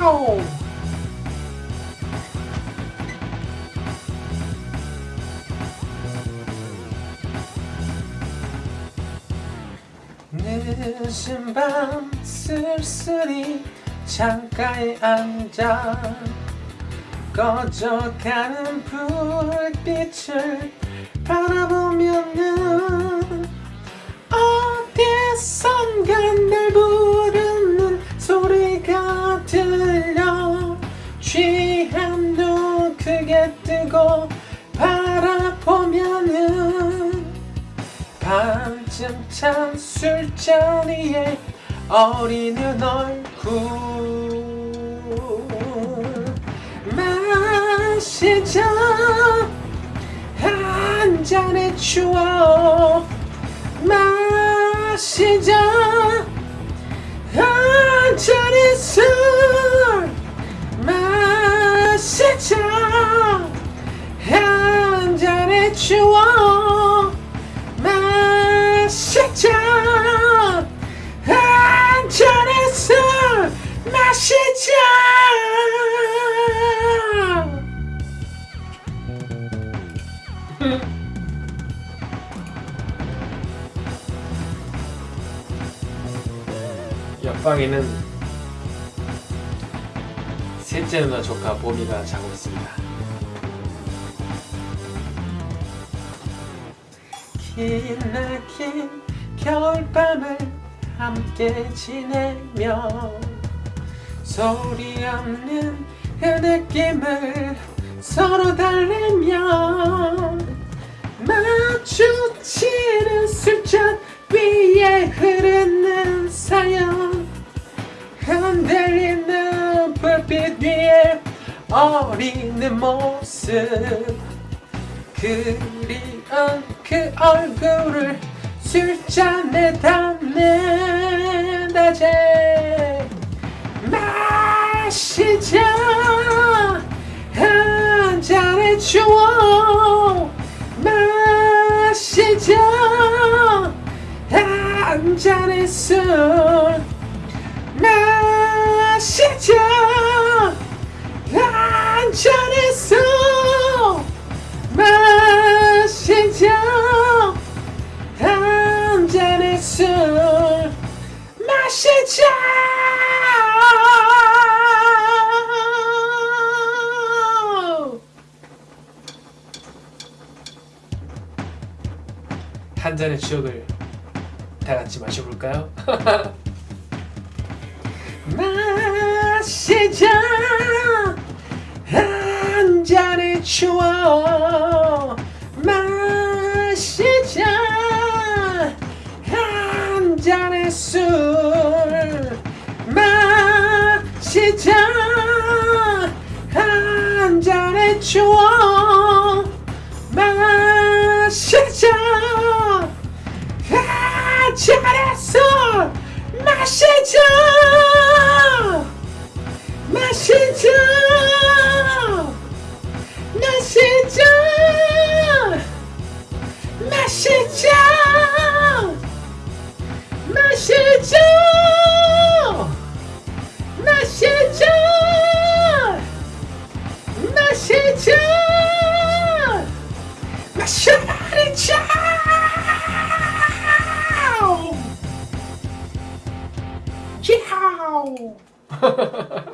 야호! 늦은 밤 쓸쓸히 창가에 앉아 꺼져가는 불빛을 바라보면은 뜨고 바라보면은 반쯤 찬 술자리에 어리는 얼굴 마시자 한 잔의 추억 마시자 한 잔의 술 마시자 추억 마시자. 한 잔의 술 마시자. 옆방에는 셋째 누나 조카 보미가 자고 있습니다. 기나긴 겨울밤을 함께 지내며 소리 없는 그 느낌을 서로 달래며 마주치는 술잔 위에 흐르는 사연. 흔들리는 불빛 위에 어리는 모습 그리운 그 얼굴을 술잔에 담는다지 마시자. 한 잔의 추억 마시자. 한 잔의 술 한 잔의 추억을 다 같이 마셔볼까요? 마시자! 한 잔의 추억! 마시자! 한 잔의 술! 마시자! 한 잔의 추억 마시자 마시자 ハハハハ!